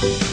Thank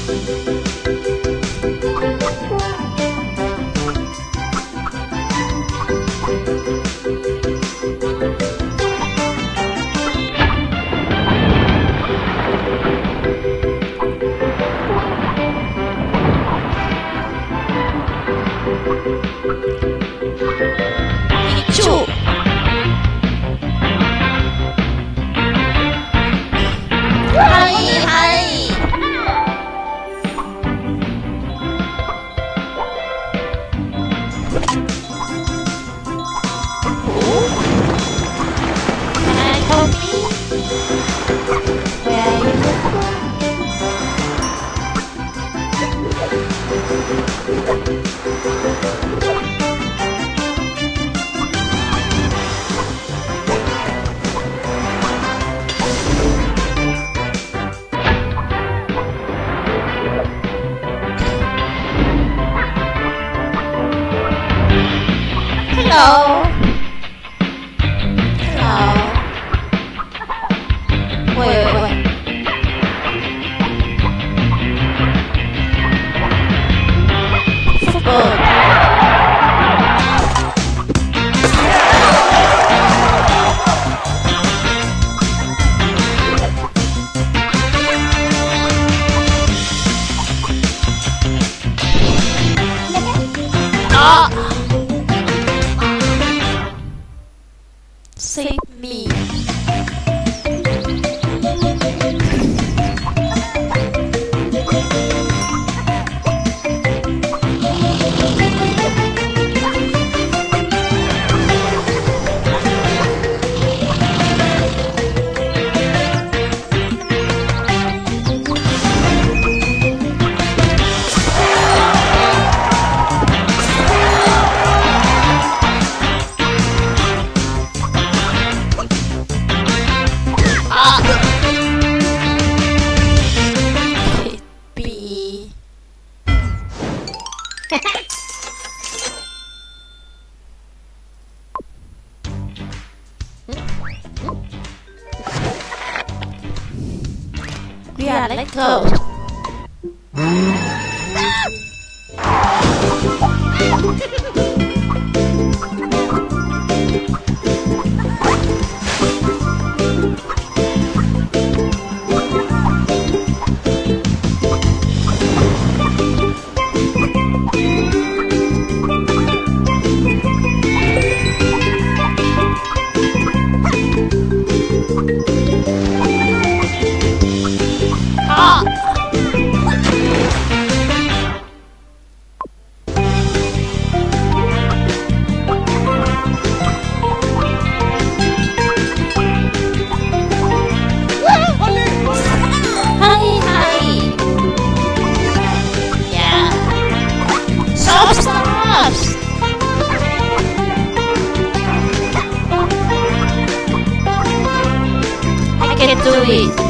Oh. We are like toast. Can do it.